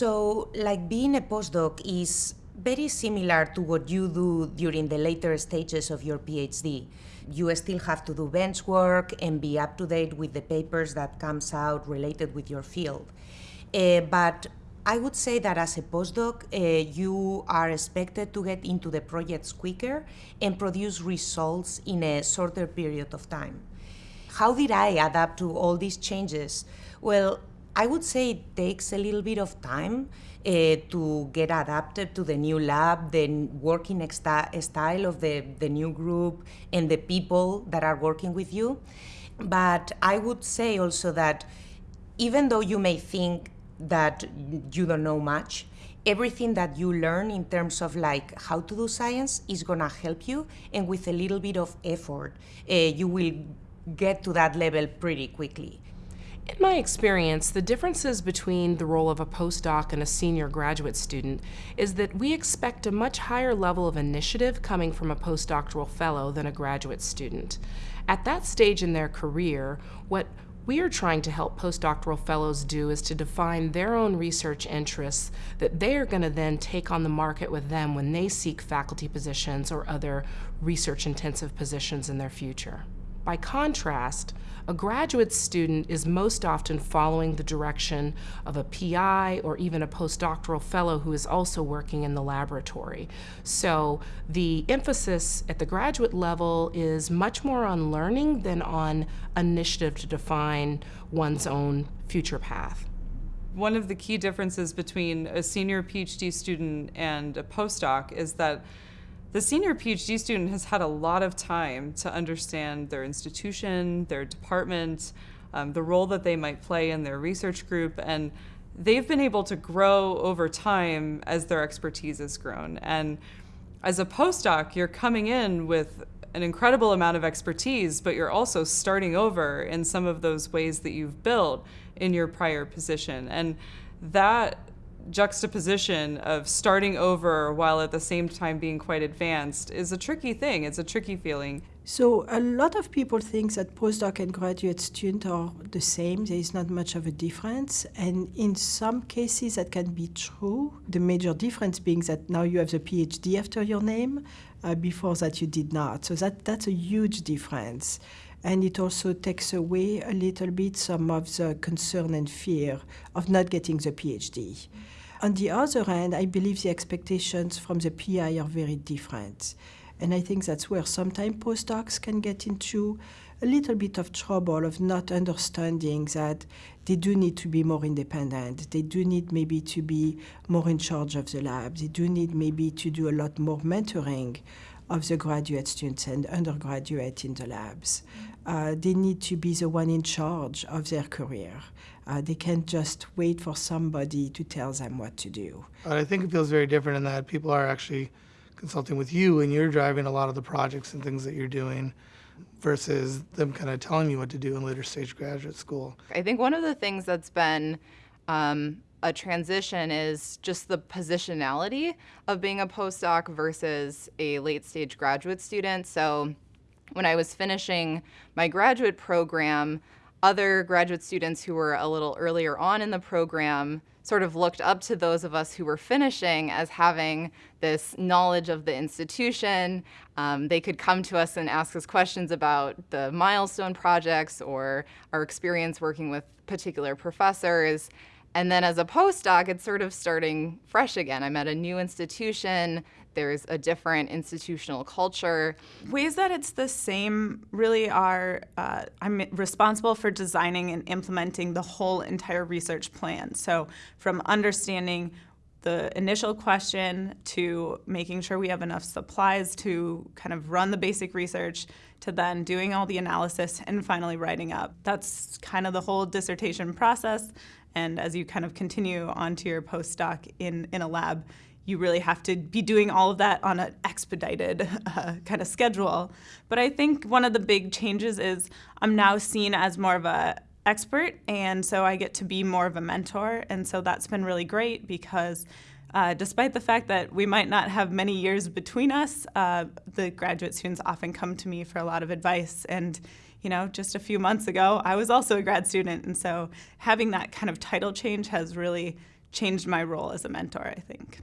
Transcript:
So, like being a postdoc is very similar to what you do during the later stages of your PhD. You still have to do bench work and be up to date with the papers that comes out related with your field. Uh, but I would say that as a postdoc, uh, you are expected to get into the projects quicker and produce results in a shorter period of time. How did I adapt to all these changes? Well, I would say it takes a little bit of time uh, to get adapted to the new lab, the working style of the, the new group, and the people that are working with you. But I would say also that even though you may think that you don't know much, everything that you learn in terms of like how to do science is gonna help you, and with a little bit of effort, uh, you will get to that level pretty quickly. In my experience, the differences between the role of a postdoc and a senior graduate student is that we expect a much higher level of initiative coming from a postdoctoral fellow than a graduate student. At that stage in their career, what we are trying to help postdoctoral fellows do is to define their own research interests that they are going to then take on the market with them when they seek faculty positions or other research intensive positions in their future. By contrast, a graduate student is most often following the direction of a PI or even a postdoctoral fellow who is also working in the laboratory. So the emphasis at the graduate level is much more on learning than on initiative to define one's own future path. One of the key differences between a senior PhD student and a postdoc is that the senior PhD student has had a lot of time to understand their institution, their department, um, the role that they might play in their research group, and they've been able to grow over time as their expertise has grown. And as a postdoc, you're coming in with an incredible amount of expertise, but you're also starting over in some of those ways that you've built in your prior position. And that juxtaposition of starting over while at the same time being quite advanced is a tricky thing. It's a tricky feeling. So a lot of people think that postdoc and graduate student are the same. There is not much of a difference. And in some cases that can be true. The major difference being that now you have the PhD after your name. Uh, before that you did not. So that, that's a huge difference. And it also takes away a little bit some of the concern and fear of not getting the PhD. On the other hand, I believe the expectations from the PI are very different. And I think that's where sometimes postdocs can get into a little bit of trouble of not understanding that they do need to be more independent. They do need maybe to be more in charge of the lab. They do need maybe to do a lot more mentoring of the graduate students and undergraduate in the labs. Uh, they need to be the one in charge of their career. Uh, they can't just wait for somebody to tell them what to do. I think it feels very different in that people are actually consulting with you and you're driving a lot of the projects and things that you're doing versus them kind of telling you what to do in later stage graduate school. I think one of the things that's been um, a transition is just the positionality of being a postdoc versus a late stage graduate student. So when I was finishing my graduate program, other graduate students who were a little earlier on in the program sort of looked up to those of us who were finishing as having this knowledge of the institution. Um, they could come to us and ask us questions about the milestone projects or our experience working with particular professors. And then as a postdoc, it's sort of starting fresh again. I'm at a new institution there's a different institutional culture. Ways that it's the same really are uh, I'm responsible for designing and implementing the whole entire research plan. So from understanding the initial question to making sure we have enough supplies to kind of run the basic research to then doing all the analysis and finally writing up. That's kind of the whole dissertation process. And as you kind of continue onto your postdoc in, in a lab, you really have to be doing all of that on an expedited uh, kind of schedule. But I think one of the big changes is I'm now seen as more of a expert, and so I get to be more of a mentor, and so that's been really great because uh, despite the fact that we might not have many years between us, uh, the graduate students often come to me for a lot of advice. And, you know, just a few months ago, I was also a grad student. And so having that kind of title change has really changed my role as a mentor, I think.